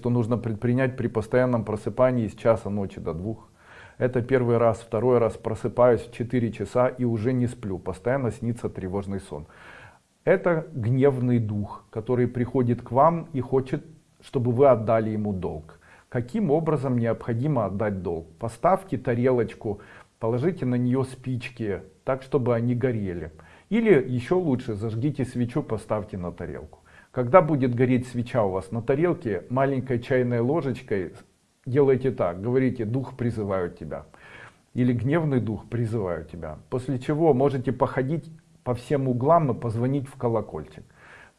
что нужно предпринять при постоянном просыпании с часа ночи до двух. Это первый раз, второй раз просыпаюсь в 4 часа и уже не сплю, постоянно снится тревожный сон. Это гневный дух, который приходит к вам и хочет, чтобы вы отдали ему долг. Каким образом необходимо отдать долг? Поставьте тарелочку, положите на нее спички, так чтобы они горели. Или еще лучше, зажгите свечу, поставьте на тарелку. Когда будет гореть свеча у вас на тарелке, маленькой чайной ложечкой делайте так, говорите, дух призываю тебя. Или гневный дух призываю тебя. После чего можете походить по всем углам и позвонить в колокольчик.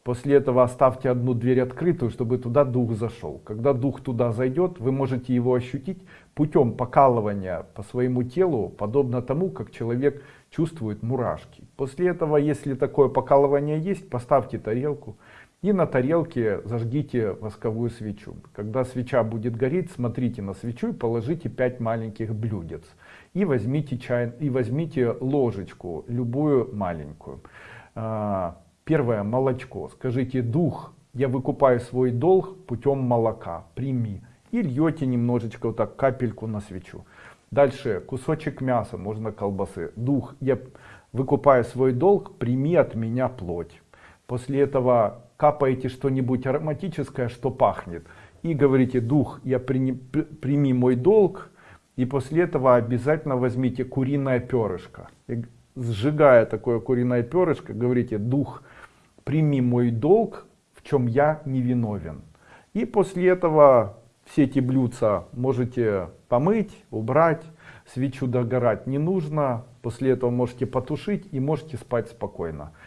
После этого оставьте одну дверь открытую, чтобы туда дух зашел. Когда дух туда зайдет, вы можете его ощутить путем покалывания по своему телу, подобно тому, как человек чувствует мурашки. После этого, если такое покалывание есть, поставьте тарелку, и на тарелке зажгите восковую свечу. Когда свеча будет гореть, смотрите на свечу и положите 5 маленьких блюдец. И возьмите, чай, и возьмите ложечку, любую маленькую. А, первое, молочко. Скажите, дух, я выкупаю свой долг путем молока, прими. И льете немножечко, вот так, капельку на свечу. Дальше, кусочек мяса, можно колбасы. Дух, я выкупаю свой долг, прими от меня плоть. После этого капаете что-нибудь ароматическое, что пахнет, и говорите, дух, я прими, прими мой долг, и после этого обязательно возьмите куриное перышко. И сжигая такое куриное перышко, говорите, дух, прими мой долг, в чем я не виновен. И после этого все эти блюдца можете помыть, убрать, свечу догорать не нужно, после этого можете потушить и можете спать спокойно.